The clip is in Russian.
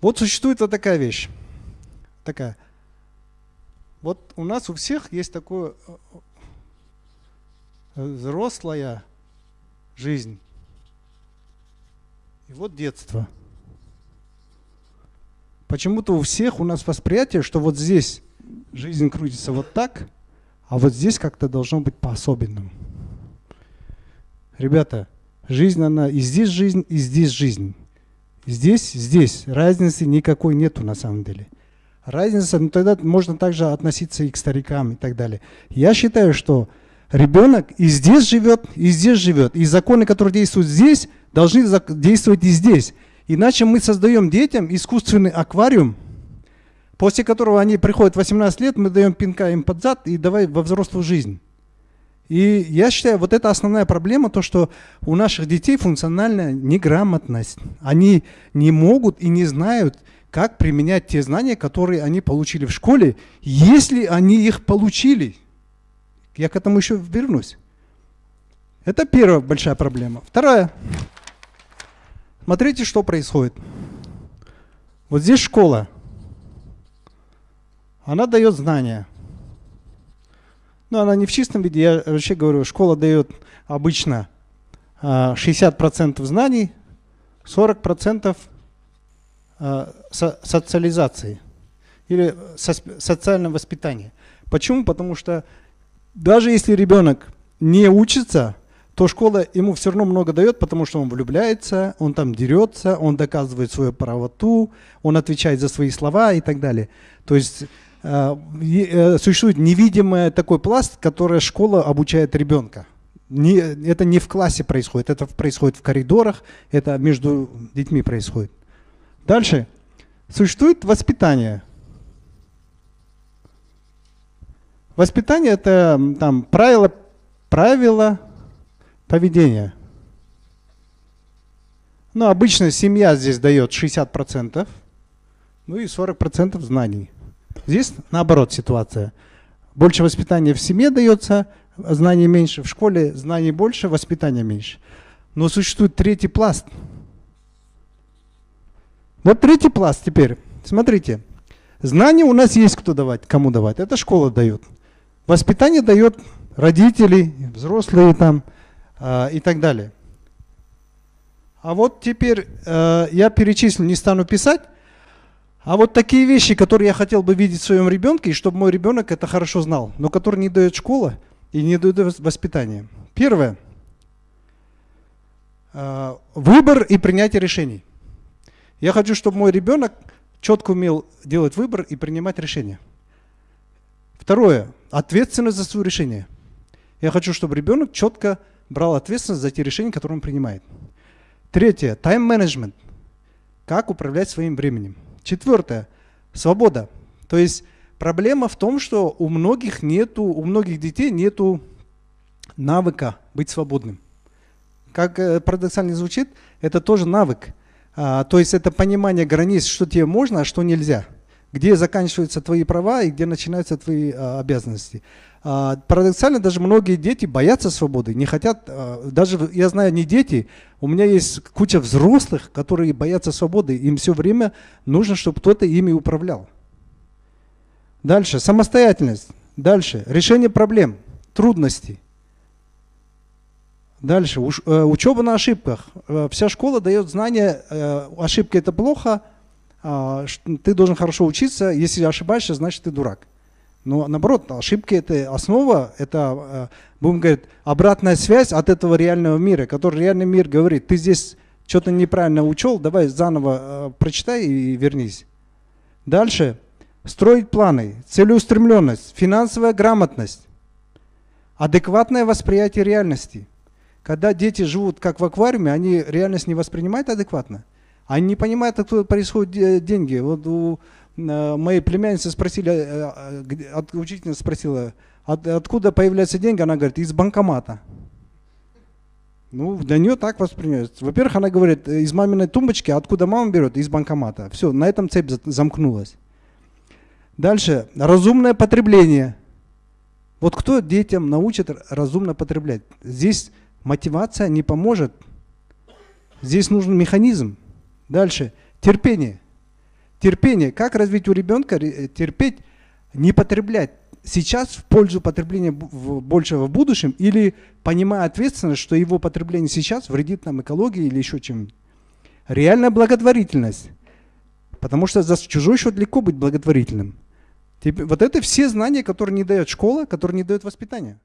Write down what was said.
Вот существует вот такая вещь. Такая. Вот у нас у всех есть такое э, взрослая жизнь. И вот детство. Почему-то у всех у нас восприятие, что вот здесь жизнь крутится вот так, а вот здесь как-то должно быть по-особенному. Ребята, жизнь она и здесь жизнь, и здесь жизнь. Здесь, здесь разницы никакой нету на самом деле. Разница, ну тогда можно также относиться и к старикам и так далее. Я считаю, что ребенок и здесь живет, и здесь живет. И законы, которые действуют здесь, должны действовать и здесь. Иначе мы создаем детям искусственный аквариум, после которого они приходят 18 лет, мы даем пинка им под зад и давай во взрослую жизнь. И я считаю, вот это основная проблема, то, что у наших детей функциональная неграмотность. Они не могут и не знают, как применять те знания, которые они получили в школе, если они их получили. Я к этому еще вернусь. Это первая большая проблема. Вторая. Смотрите, что происходит. Вот здесь школа. Она дает знания. Но она не в чистом виде. Я вообще говорю, школа дает обычно 60% а, знаний, 40% а, социализации или социального воспитания. Почему? Потому что даже если ребенок не учится, то школа ему все равно много дает, потому что он влюбляется, он там дерется, он доказывает свою правоту, он отвечает за свои слова и так далее. То есть существует невидимый такой пласт, который школа обучает ребенка. Не, это не в классе происходит, это происходит в коридорах, это между детьми происходит. Дальше. Существует воспитание. Воспитание – это там, правила, правила поведения. Ну, обычно семья здесь дает 60%, ну и 40% знаний. Здесь наоборот ситуация. Больше воспитания в семье дается, знаний меньше, в школе знаний больше, воспитания меньше. Но существует третий пласт. Вот третий пласт теперь. Смотрите. Знания у нас есть кто давать, кому давать. Это школа дает. Воспитание дает родители, взрослые там э, и так далее. А вот теперь э, я перечислю, не стану писать. А вот такие вещи, которые я хотел бы видеть в своем ребенке, и чтобы мой ребенок это хорошо знал, но которые не дает школа и не дает воспитание. Первое. Э, выбор и принятие решений. Я хочу, чтобы мой ребенок четко умел делать выбор и принимать решения. Второе. Ответственность за свое решение. Я хочу, чтобы ребенок четко брал ответственность за те решения, которые он принимает. Третье. Тайм-менеджмент. Как управлять своим временем. Четвертое. Свобода. То есть проблема в том, что у многих нету, у многих детей нету навыка быть свободным. Как э, парадоксально звучит, это тоже навык. А, то есть это понимание границ, что тебе можно, а что нельзя где заканчиваются твои права и где начинаются твои а, обязанности. А, парадоксально, даже многие дети боятся свободы, не хотят, а, даже я знаю не дети, у меня есть куча взрослых, которые боятся свободы, им все время нужно, чтобы кто-то ими управлял. Дальше, самостоятельность. Дальше, решение проблем, трудностей. Дальше, э, учеба на ошибках. Э, вся школа дает знания, э, ошибки это плохо, ты должен хорошо учиться, если ошибаешься, значит ты дурак. Но наоборот, ошибки это основа, это, э, будем говорить, обратная связь от этого реального мира, который реальный мир говорит, ты здесь что-то неправильно учел, давай заново э, прочитай и вернись. Дальше. Строить планы, целеустремленность, финансовая грамотность, адекватное восприятие реальности. Когда дети живут как в аквариуме, они реальность не воспринимают адекватно. Они не понимают, откуда происходят деньги. Вот у э, моей племянницы спросили, э, э, учительница спросила, от, откуда появляются деньги, она говорит, из банкомата. Ну, для нее так воспринимается. Во-первых, она говорит, из маминой тумбочки, откуда мама берет? Из банкомата. Все, на этом цепь замкнулась. Дальше, разумное потребление. Вот кто детям научит разумно потреблять? Здесь мотивация не поможет. Здесь нужен механизм. Дальше. Терпение. Терпение. Как развить у ребенка ре- терпеть, не потреблять сейчас в пользу потребления большего в будущем или понимая ответственность, что его потребление сейчас вредит нам экологии или еще чем-нибудь. Реальная благотворительность. Потому что за чужой счет легко быть благотворительным. Вот это все знания, которые не дает школа, которые не дает воспитание.